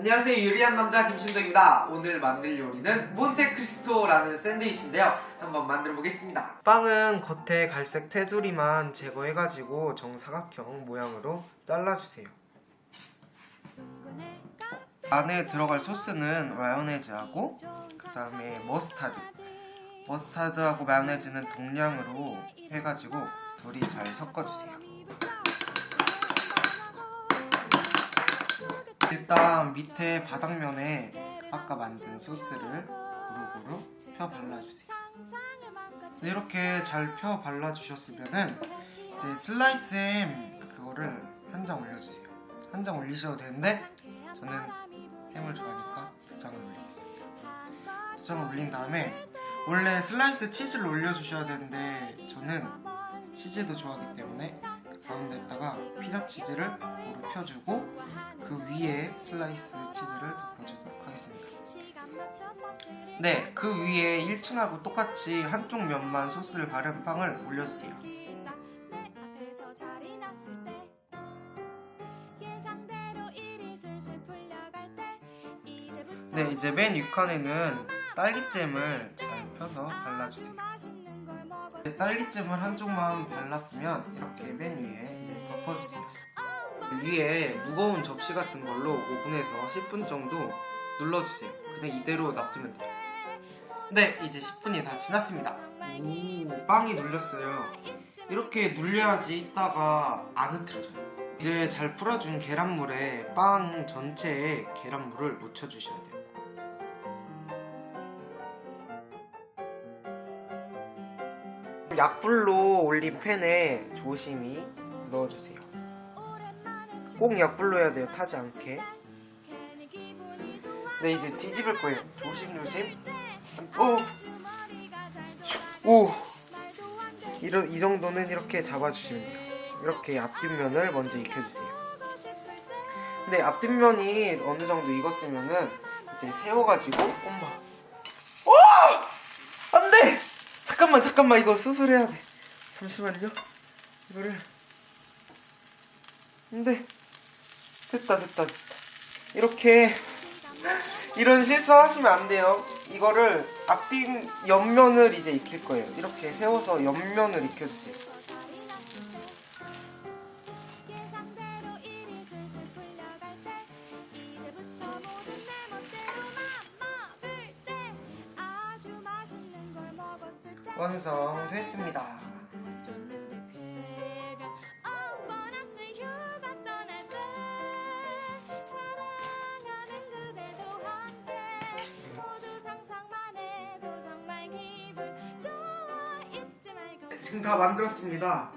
안녕하세요. 요리한 남자 김신덕입니다. 오늘 만들 요리는 몬테크리스토라는 샌드위치인데요. 한번 만들어 보겠습니다. 빵은 겉에 갈색 테두리만 제거해가지고 정사각형 모양으로 잘라주세요. 안에 들어갈 소스는 마요네즈하고 그 다음에 머스타드. 머스타드하고 마요네즈는 동량으로 해가지고 둘이 잘 섞어주세요 일단 밑에 바닥면에 아까 만든 소스를 고루고루 펴 발라주세요. 이렇게 잘 펴 발라주셨으면은 이제 슬라이스 햄 그거를 한 장 올려주세요. 한 장 올리셔도 되는데 저는 햄을 좋아하니까 두 장을 올리겠습니다. 두 장을 올린 다음에 원래 슬라이스 치즈를 올려주셔야 되는데 저는 치즈도 좋아하기 때문에 가운데다가 피자 치즈를 고루 펴주고 그 위에 슬라이스 치즈를 덮어주도록 하겠습니다. 네, 그 위에 1층하고 똑같이 한쪽 면만 소스를 바른 빵을 올려주세요. 네, 이제 맨 윗칸에는 딸기잼을 잘 펴서 발라주세요. 네, 딸기잼을 한쪽만 발랐으면 이렇게 맨 위에 덮어주세요. 위에 무거운 접시 같은 걸로 5분에서 10분 정도 눌러주세요. 그냥 이대로 놔두면 돼요. 네, 이제 10분이 다 지났습니다. 오, 빵이 눌렸어요. 이렇게 눌려야지 이따가 안 흐트러져요. 이제 잘 풀어준 계란물에 빵 전체에 계란물을 묻혀주셔야 돼요. 약불로 올린 팬에 조심히 넣어주세요. 꼭 약불로 해야 돼요. 타지 않게. 네, 이제 뒤집을 거예요. 조심조심. 오! 오! 이런, 이 정도는 이렇게 잡아주시면 돼요. 이렇게 앞뒷면을 먼저 익혀주세요. 근데 앞뒷면이 어느 정도 익었으면은 이제 세워가지고, 엄마. 오! 안 돼! 잠깐만, 잠깐만, 이거 수술해야 돼. 잠시만요. 이거를. 안 돼. 됐다 됐다 됐다 이렇게 이런 실수 하시면 안 돼요 이거를 앞뒤 옆면을 이제 익힐 거예요 이렇게 세워서 옆면을 익혀주세요 완성됐습니다 지금 다 만들었습니다.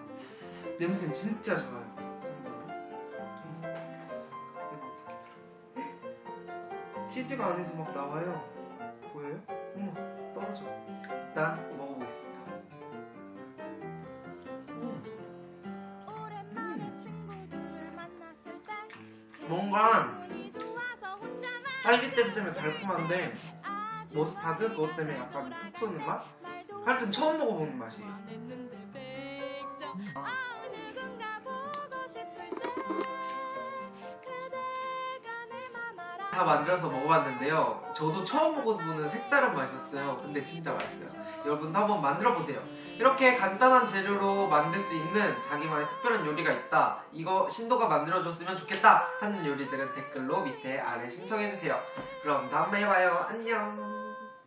냄새는 진짜 좋아요. 치즈가 안에서 막 나와요. 뭔가 딸기잼 때문에 달콤한데 머스타드 그것 때문에 약간 푹 쏘는 맛? 하여튼 처음 먹어보는 맛이에요. 다 만들어서 먹어봤는데요. 저도 처음 먹어보는 색다른 맛이었어요. 근데 진짜 맛있어요. 여러분도 한번 만들어보세요. 이렇게 간단한 재료로 만들 수 있는 자기만의 특별한 요리가 있다. 이거 신도가 만들어줬으면 좋겠다 하는 요리들은 댓글로 밑에 아래 신청해주세요. 그럼 다음에 봐요. 안녕